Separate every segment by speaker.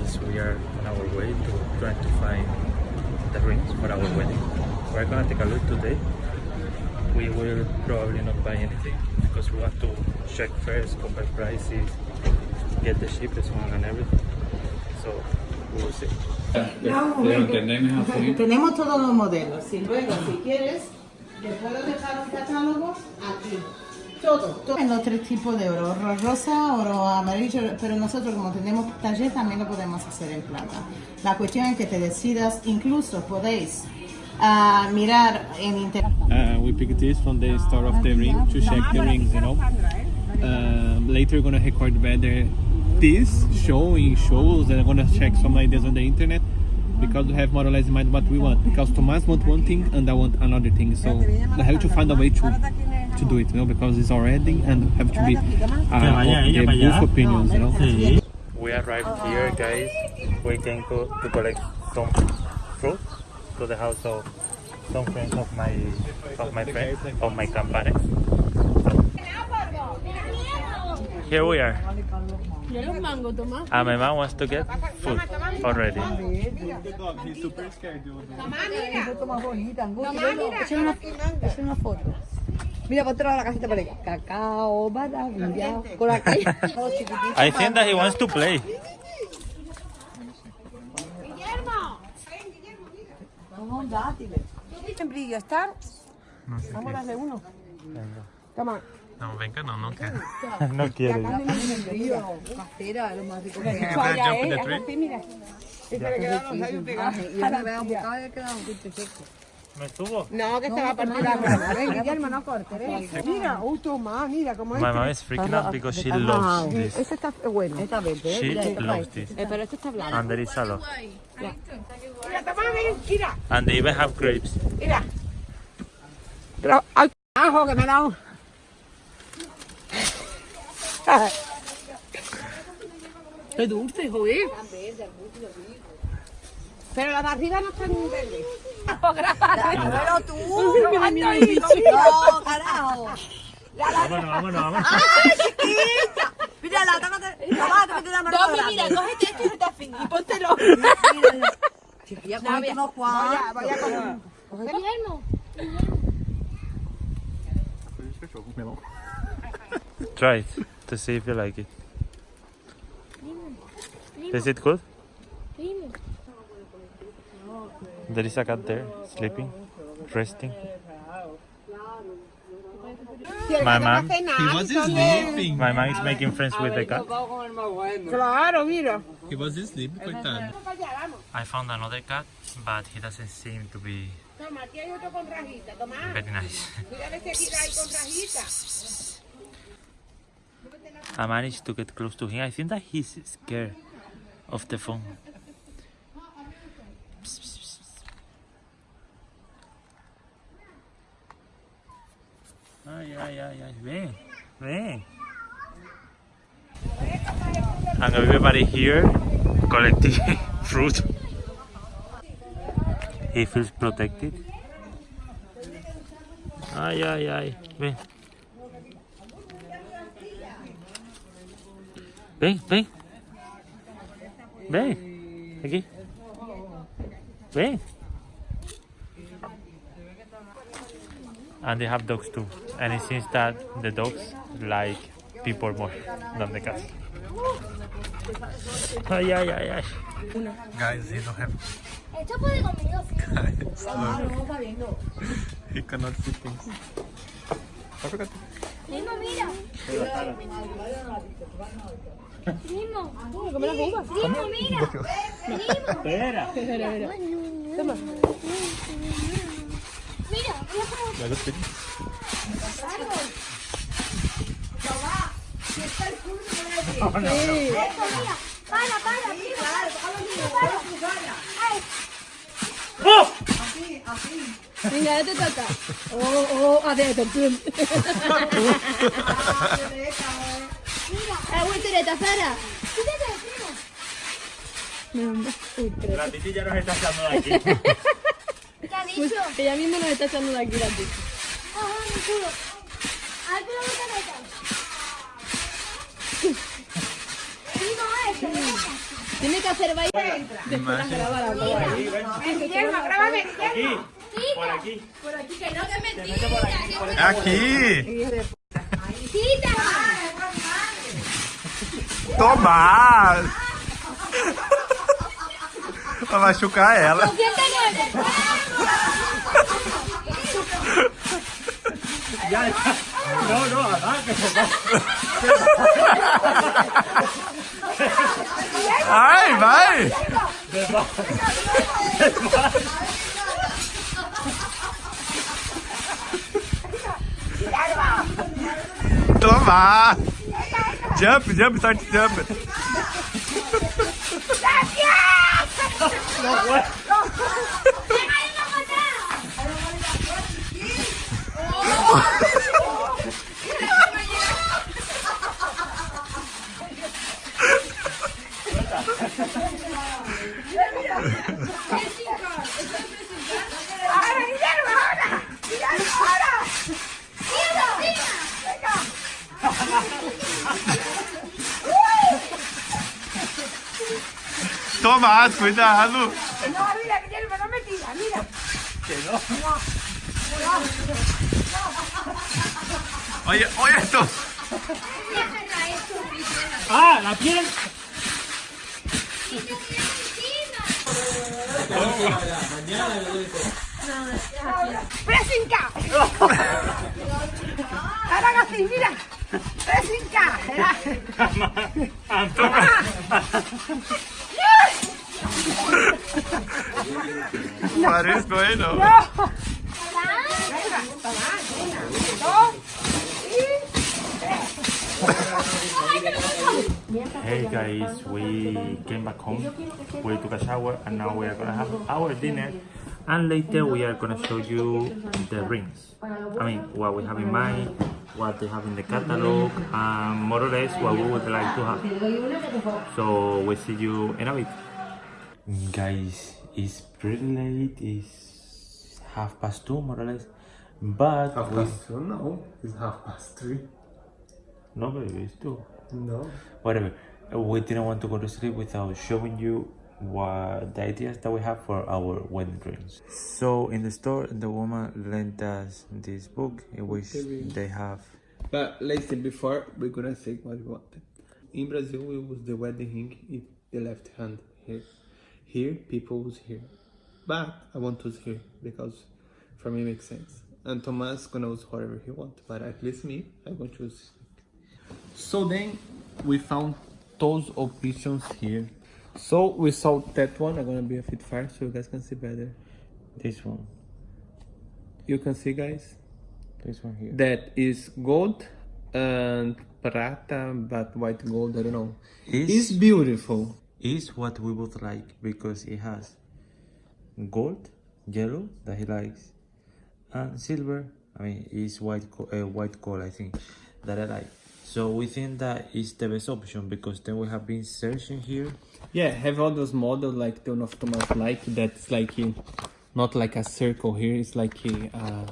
Speaker 1: guys, we are on our way to trying to find the rings for our wedding. We're gonna take a look today. We will probably not buy anything because we want to check first, compare prices, get the cheapest one and everything. So we will see.
Speaker 2: Tenemos todos los modelos. Si luego, si quieres, le puedo dejar un catálogo aquí. Todo, todo. En los tres tipos de oro, oro rosa, oro amarillo, pero nosotros como tenemos taller también lo podemos hacer en plata. La cuestión es que te decidas, incluso podéis ah, mirar en internet.
Speaker 3: Uh, we picked this from the store of the ring to check the rings, you know. Uh, later we're gonna record better this show in shows and I'm gonna check some ideas on the internet because we have more or less in mind what we want. Because Tomas wants one thing and I want another thing, so I have to find a way to to do it, you know, because it's already and have to be uh,
Speaker 1: vaya
Speaker 3: of
Speaker 1: ella
Speaker 3: the both opinions, you know.
Speaker 1: We arrived here, guys. We came to, to collect some fruit to the house of some friends of my of my friend of my company. Here we are. Mira los mangos, wants ah, food already.
Speaker 4: Mira. Una, foto. Mira, para la casita para Cacao, maravilla. Por acá. Oh,
Speaker 1: I think that he wants to play.
Speaker 4: Guillermo. Siempre estar.
Speaker 1: No
Speaker 4: uno.
Speaker 1: Venga.
Speaker 4: Toma.
Speaker 1: No, venga, no, no quiere. no quiere.
Speaker 4: Casera, lo más rico que hay. ¿eh? mira. Ese le quedaron ahí pegados. Y yo me veo buscado y he quedado un poquito seco.
Speaker 1: ¿Me subo?
Speaker 4: No, que se va a partir la mano. Ven, Guillermo, no cortes, ven. Mira, uy, toma, mira cómo
Speaker 1: My mom is freaking out because she loves this.
Speaker 4: Este está bueno. Está verde,
Speaker 1: She loves this.
Speaker 4: Eh, pero este está blanco.
Speaker 1: And there is a lot.
Speaker 4: Mira, mira.
Speaker 1: And they even have grapes.
Speaker 4: Mira. Pero, ay, ajo que me da un... Qué dulce, joder. Pero las de arriba no están verdes. Pero tú. No, carajo.
Speaker 1: Vámonos, vámonos, vámonos.
Speaker 4: Mira, la te una mano
Speaker 5: Tommy, mira, cógete esto y esta fin y póntelo. Guillermo.
Speaker 1: Try it to see if you like it. Is it good? There is a cat there, sleeping, resting. My mom,
Speaker 3: He was sleeping.
Speaker 1: my mom is making friends with the cat.
Speaker 4: Claro, mira.
Speaker 3: He was sleeping, coitado.
Speaker 1: I found another cat, but he doesn't seem to be
Speaker 4: Toma, aquí hay otro con rajita. Toma.
Speaker 1: very nice. I managed to get close to him. I think that he's scared of the phone. Ay, ay, ay, ay. Ven, ven. And everybody here collecting fruit. He feels protected. Ay, ay, ay. Ven. Ven, ven. Ven. Aquí. Ven. And they have dogs too. And it seems that the dogs like people more than the cats. Ay, ay, ay, ay.
Speaker 3: Guys, he don't have.
Speaker 5: Esto puede conmigo.
Speaker 3: He cannot see things.
Speaker 5: Primo, mira. Primo. Primo, mira. Primo.
Speaker 1: Espera.
Speaker 5: Mira, voy a poner esto, mira. Para, para, primo. Para. Ay,
Speaker 4: Venga, ya te toca. Oh, oh, adesso, pum.
Speaker 5: la voltereta, Sara.
Speaker 1: La titi ya nos está echando de aquí.
Speaker 5: ¿Qué ha dicho?
Speaker 4: Ella misma nos está echando de aquí la tía.
Speaker 5: Ajá, mi culo. Alto la voltereta. Primo, esto, ven acá.
Speaker 4: Tiene que hacer baile.
Speaker 1: aqui, Por aqui.
Speaker 5: Por aqui, que não é mentira.
Speaker 1: Por.
Speaker 5: Por. Aqui.
Speaker 1: Tomás. para machucar ela.
Speaker 5: É é
Speaker 3: não, não, arranca.
Speaker 1: Ai, vai. Vai. Tomás! Ah. Jump, jump, start to jump. Toma, cuidado. No, mira, que ya no me tira, mira. Que no. Oye, oye esto.
Speaker 3: Ah, la piel.
Speaker 4: No, no, no.
Speaker 1: Parece bueno. Hey guys, we came back home. We took a shower and now we are gonna have our dinner. And later we are gonna show you the rings. I mean, what we have in mind, what they have in the catalog, and more or less what we would like to have. So we'll see you in a bit. Guys, it's pretty late. It's half past two, more or less. But
Speaker 6: Half
Speaker 1: we-
Speaker 6: past two? No, it's half past three.
Speaker 1: no, baby, it's two.
Speaker 6: No.
Speaker 1: whatever we didn't want to go to sleep without showing you what the ideas that we have for our wedding rings so in the store the woman lent us this book in which they have
Speaker 6: But let's say before we're gonna say what we wanted. In Brazil, we use the wedding ring in the left hand here. Here, people use here. But I want to use here because for me it makes sense. And Thomas gonna use whatever he wants, but at least me, I'm gonna choose. So then we found those options here. So we saw that one. I'm gonna be a bit far so you guys can see better.
Speaker 1: this one
Speaker 6: You can see, guys.
Speaker 1: this one here
Speaker 6: that is gold and prata but white gold i don't know
Speaker 1: Is-
Speaker 6: it's beautiful
Speaker 1: is what we would like because it has gold yellow that he likes and silver i mean it's white uh, white gold i think that i like so we think that is the best option because then we have been searching here
Speaker 6: yeah have all those models like the one of thomas like that's like a, not like a circle here it's like a uh,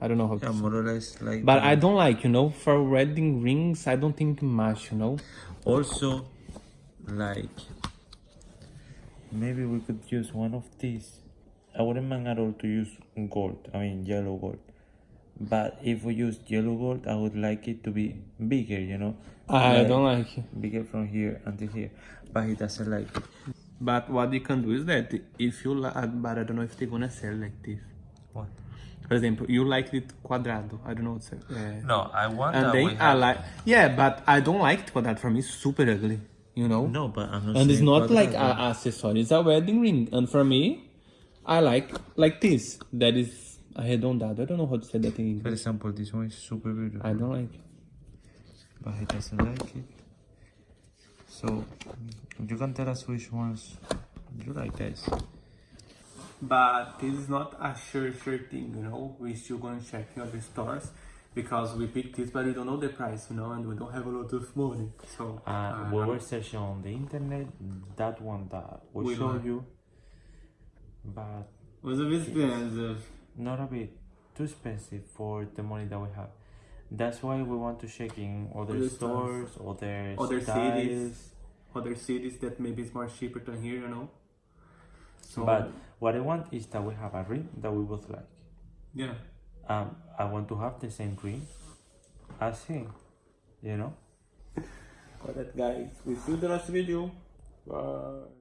Speaker 6: i don't know how to
Speaker 1: yeah,
Speaker 6: say.
Speaker 1: more or less like
Speaker 6: but
Speaker 1: that.
Speaker 6: i don't like you know for wedding rings i don't think much you know
Speaker 1: also like maybe we could use one of these. I wouldn't mind at all to use gold i mean yellow gold. But if we use yellow gold i would like it to be bigger you know?
Speaker 6: I
Speaker 1: Like,
Speaker 6: don't like it.
Speaker 1: bigger from here until here. But he doesn't like it.
Speaker 6: But what you can do is that if you like but i don't know if they're gonna sell like this.
Speaker 1: What?
Speaker 6: For example you like it quadrado. I don't know what's it uh,
Speaker 1: no i want
Speaker 6: and
Speaker 1: that
Speaker 6: then I
Speaker 1: have-
Speaker 6: like yeah, but I don't like it, but that. For me is super ugly, you know.
Speaker 1: no but i'm not
Speaker 6: and it's not like
Speaker 1: quadrado.
Speaker 6: an accessory; it's a wedding ring. And for me, I like like this. That is arredondado. I don't know how to say that in
Speaker 1: for example this one is super beautiful
Speaker 6: I don't like. it.
Speaker 1: but he doesn't like it. So you can tell us which ones you like guys.
Speaker 6: But this is not a sure sure thing, you know. We're still going to check in other stores because we picked this, but we don't know the price, you know, and we don't have a lot of money. So
Speaker 1: Uh, we were searching on the internet, that one that we
Speaker 6: We
Speaker 1: showed you, but
Speaker 6: was a bit expensive.
Speaker 1: not a bit too expensive for the money that we have. That's why we want to check in other stores, other,
Speaker 6: Other
Speaker 1: styles,
Speaker 6: cities. other cities that maybe is more cheaper than here, you know. So
Speaker 1: But what I want is that we have a ring that we both like.
Speaker 6: yeah,
Speaker 1: Um, I want to have the same dream as him. You know.
Speaker 6: Alright guys, we see the next video. Bye.